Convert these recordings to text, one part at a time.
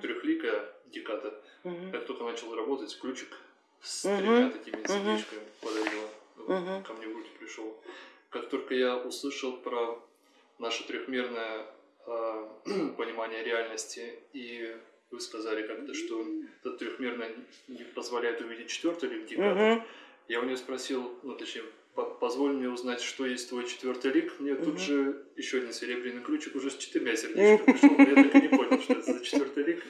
трехликая Геката. Мгм. Как только начал работать, ключик с Мгм. тремя такими сердечками подарила. Мгм. Ко мне в руки пришел. Как только я услышал про наше трехмерное а, понимание реальности, и вы сказали как-то, что это трехмерное не позволяет увидеть четвертый лик Геката, Мгм. Я у нее спросил, ну точнее, «По- позволь мне узнать, что есть твой четвертый лик. Мне тут Мгм. же еще один серебряный ключик уже с четырьмя сердечками пришел, но я так и не понял, что это за четвертый лик.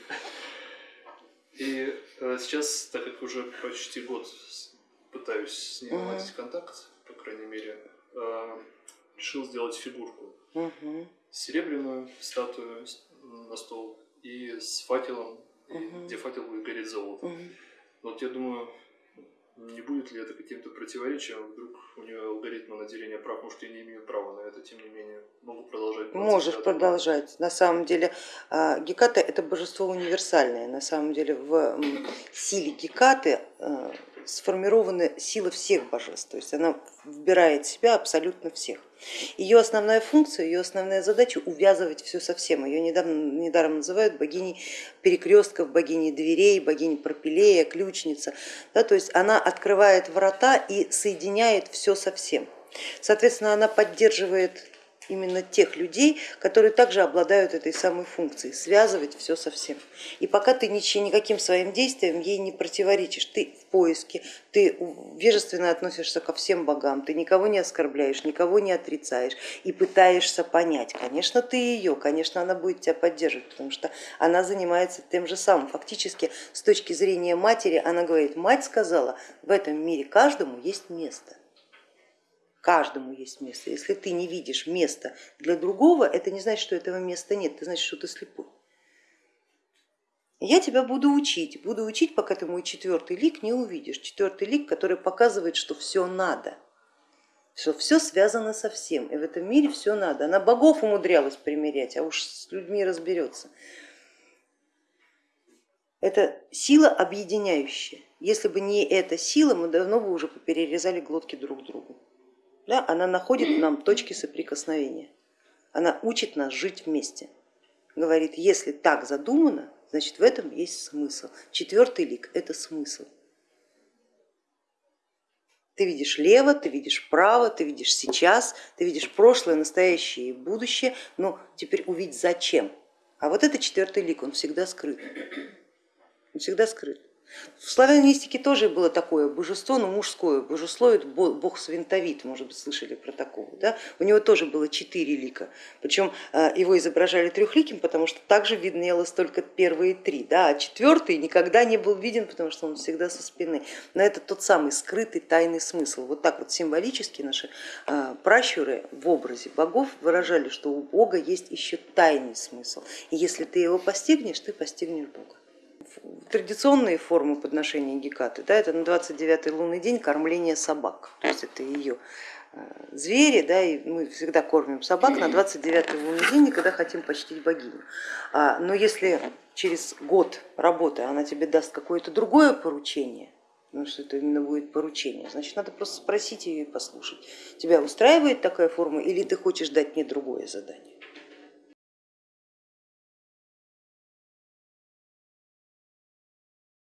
И э, сейчас, так как уже почти год пытаюсь с ней Мгм. наладить контакт, по крайней мере, э, решил сделать фигурку. Серебряную статую на стол и с факелом, где факел будет гореть золотом. Мгм. Вот я думаю, не будет ли это каким-то противоречием? Вдруг у нее алгоритмы наделения прав, может, я не имею права на это, тем не менее, могу продолжать. 25 Можешь продолжать. На самом деле а, Геката это божество универсальное. На самом деле в силе Гекаты сформированы силы всех божеств. То есть она вбирает в себя абсолютно всех. Ее основная функция, ее основная задача увязывать все со всем. Ее недавно, недаром называют богиней перекрестков, богиней дверей, богиней пропилея, ключница. Да, то есть она открывает врата и соединяет все со всем. Соответственно, она поддерживает именно тех людей, которые также обладают этой самой функцией, связывать все со всем. И пока ты ничем, никаким своим действием ей не противоречишь, ты в поиске, ты вежественно относишься ко всем богам, ты никого не оскорбляешь, никого не отрицаешь и пытаешься понять. Конечно, ты ее, конечно, она будет тебя поддерживать, потому что она занимается тем же самым. Фактически, с точки зрения матери, она говорит, мать сказала, в этом мире каждому есть место каждому есть место. Если ты не видишь места для другого, это не значит, что этого места нет, это значит, что ты слепой. Я тебя буду учить, буду учить, пока ты мой четвертый лик не увидишь. Четвертый лик, который показывает, что все надо, что все связано со всем, и в этом мире все надо. Она богов умудрялась примерять, а уж с людьми разберется. Это сила объединяющая. Если бы не эта сила, мы давно бы уже перерезали глотки друг другу. Да, она находит нам точки соприкосновения, она учит нас жить вместе. Говорит, если так задумано, значит в этом есть смысл. Четвертый лик это смысл. Ты видишь лево, ты видишь право, ты видишь сейчас, ты видишь прошлое, настоящее и будущее, но теперь увидеть зачем. А вот это четвертый лик, он всегда скрыт. Он всегда скрыт. В славянистике тоже было такое божество, но мужское, божесловит бог Свинтовит, может быть, слышали про такого. Да? У него тоже было четыре лика, причем его изображали трехликим, потому что также виднелось только первые три, да? а четвертый никогда не был виден, потому что он всегда со спины. Но это тот самый скрытый тайный смысл. Вот так вот символически наши пращуры в образе богов выражали, что у Бога есть еще тайный смысл. И если ты его постигнешь, ты постигнешь Бога традиционные формы подношения Гекаты, да, это на 29 лунный день кормление собак, то есть это ее звери, да, и мы всегда кормим собак на 29 лунный день, когда хотим почтить богиню. Но если через год работы она тебе даст какое-то другое поручение, ну что это именно будет поручение, значит надо просто спросить ее и послушать, тебя устраивает такая форма или ты хочешь дать мне другое задание.